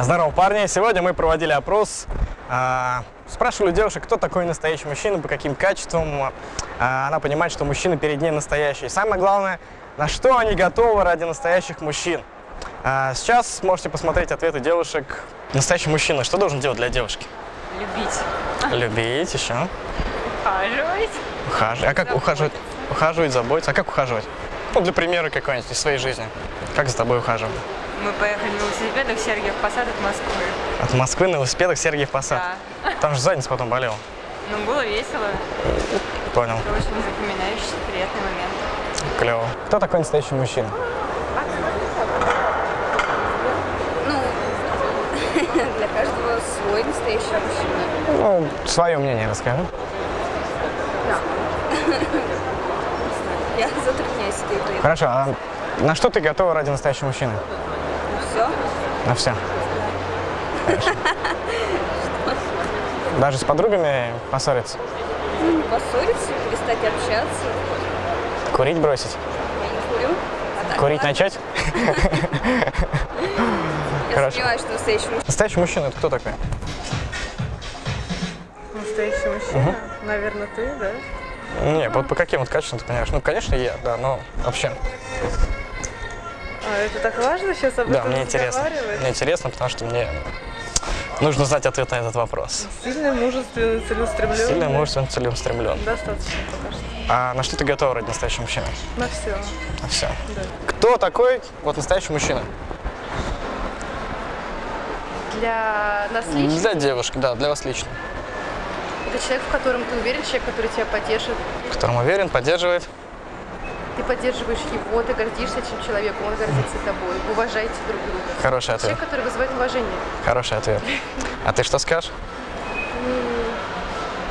Здорово, парни! Сегодня мы проводили опрос. а, Спрашивали девушек, кто такой настоящий мужчина, по каким качествам а, она понимает, что мужчина перед ней настоящий. И самое главное, на что они готовы ради настоящих мужчин. А, Сейчас можете посмотреть ответы девушек. Настоящий мужчина, что должен делать для девушки? Любить. Любить еще. Ухаживать. Ухаживать. А как ухаживать? Ухаживать, заботиться. А как ухаживать? Ну, для примера какой-нибудь из своей жизни. Как за тобой ухаживают? Мы поехали на велосипедах в Сергиев Посад от Москвы. От Москвы на велосипедах Сергиев Посад. Да. Там же задница потом болела. Ну, было весело. Понял. Это очень запоминающийся, приятный момент. Клево. Кто такой настоящий мужчина? Ну, для каждого свой настоящий мужчина. Ну, свое мнение расскажи. Я затрудняюсь этой. Хорошо, а на что ты готова ради настоящего мужчины? Все. На все. Даже с подругами поссориться? Поссориться, перестать общаться. Курить бросить? Я не курю. А так, Курить ладно. начать? Я Хорошо. сомневаюсь, что настоящий мужчина. Настоящий мужчина это кто такой? Настоящий мужчина? Наверное, ты, да? Не, вот по каким вот качествам ты понимаешь? Ну, конечно, я, да, но вообще. А это так важно сейчас об Да, этом мне интересно. Мне интересно, потому что мне нужно знать ответ на этот вопрос. Сильный, мужественный, целеустремленный. Сильный, мужественный, целеустремлен. Достаточно пока что. А на что ты готова ради настоящего мужчины? На все. На все. Да. Кто такой вот настоящий мужчина? Для нас лично Для девушки, да, для вас лично. это человек, в котором ты уверен, человек, который тебя поддержит. В котором уверен, поддерживает. Ты поддерживаешь его, ты гордишься этим человеком, он гордится тобой. Вы уважаете друг друга. Хороший ответ. Человек, который вызывает уважение. Хороший ответ. А ты что скажешь?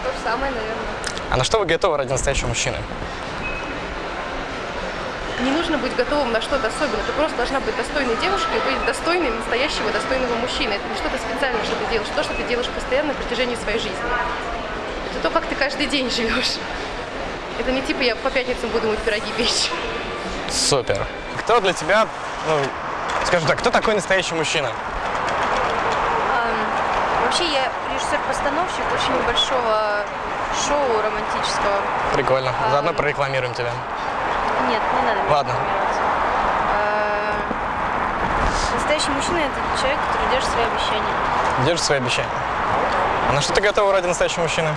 То же самое, наверное. А на что вы готовы ради настоящего мужчины? Не нужно быть готовым на что-то особенное. Ты просто должна быть достойной девушкой, быть достойной настоящего, достойного мужчины. Это не что-то специальное, что ты делаешь, то, что ты делаешь постоянно на протяжении своей жизни. Это то, как ты каждый день живешь. Это не типа я по пятницам буду мыть пироги печь. Супер. Кто для тебя, ну, скажем так, кто такой настоящий мужчина? Вообще, я режиссер-постановщик очень небольшого шоу романтического. Прикольно. Заодно прорекламируем тебя. Нет, не надо Ладно. Настоящий мужчина – это человек, который держит свои обещания. Держи свои обещания. А на что ты готова ради настоящего мужчины?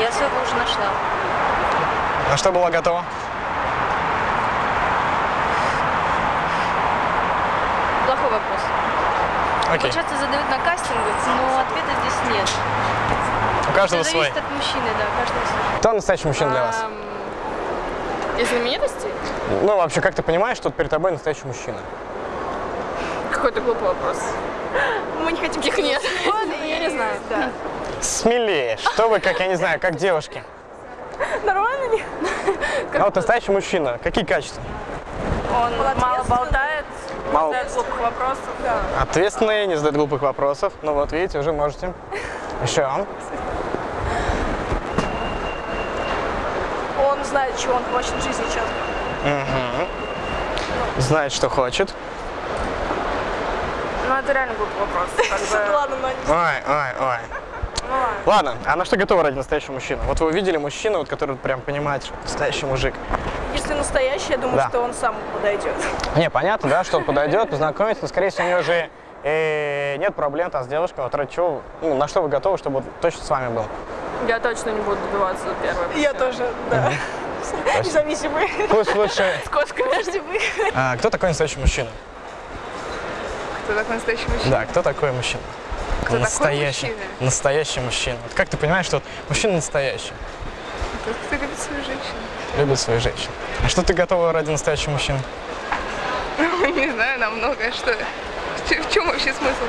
Я своего уже нашла. На что была готова? Плохой вопрос. Окей. Часто задают на кастингах, но ответа здесь нет. У каждого Это свой. зависит от мужчины, да, каждого свой. Кто настоящий мужчина для вас? Из знаменитостей? Ну, вообще, как ты понимаешь, что перед тобой настоящий мужчина? Какой-то глупый вопрос. Мы не хотим Их нет. Я не знаю. Да. Смелее. Что вы, как, я не знаю, как девушки. Нормально? А вот настоящий мужчина, какие качества? Он мало болтает, Мало. задает глупых вопросов. Ответственный, не задает глупых вопросов. Ну вот, видите, уже можете. Еще. Он знает, чего он хочет в жизни четко. Знает, что хочет. Ну, это реально глупый вопрос. Ладно, но не Ой, ой, ой. Ладно, а на что готовы ради настоящего мужчины? Вот вы увидели мужчину, вот, который прям понимает, что настоящий мужик. Если настоящий, я думаю, Да. что он сам подойдет. Не, понятно, да, что он подойдет, познакомится, но, скорее всего, у него же э, нет проблем там с девушкой. Вот ради чего, ну, на что вы готовы, чтобы вот точно с вами был? Я точно не буду добиваться первой. Я тоже, да. Независимый. Пусть лучше... С кошкой. Подожди, вы. А, кто такой настоящий мужчина? Кто такой настоящий мужчина? Да, кто такой мужчина? Такой настоящий, мужчина? настоящий мужчина. Вот как ты понимаешь, что вот мужчина настоящий, Тот, кто любит свою женщину. любит свою женщину? А что ты готова ради настоящего мужчины? Не знаю, нам многое что. В чем вообще смысл?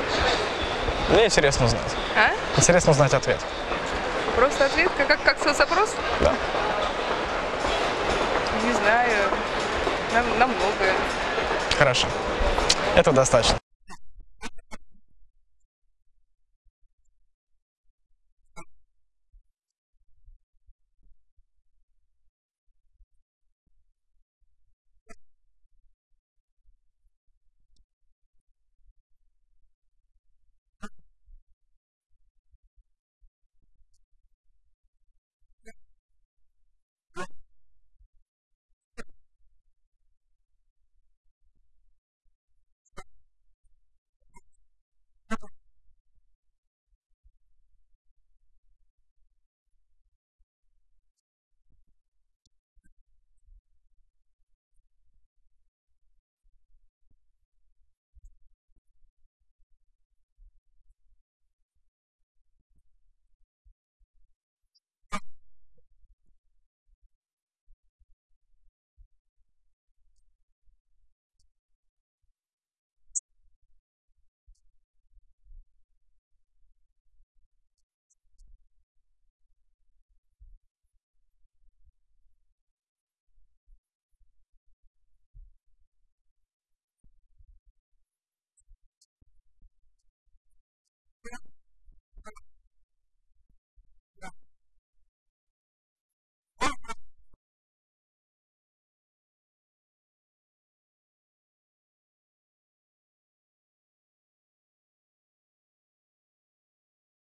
Мне интересно узнать. А? Интересно узнать ответ. Просто ответ, как, как, как соцопрос? Да. Не знаю. Нам, нам многое. Хорошо. Это достаточно.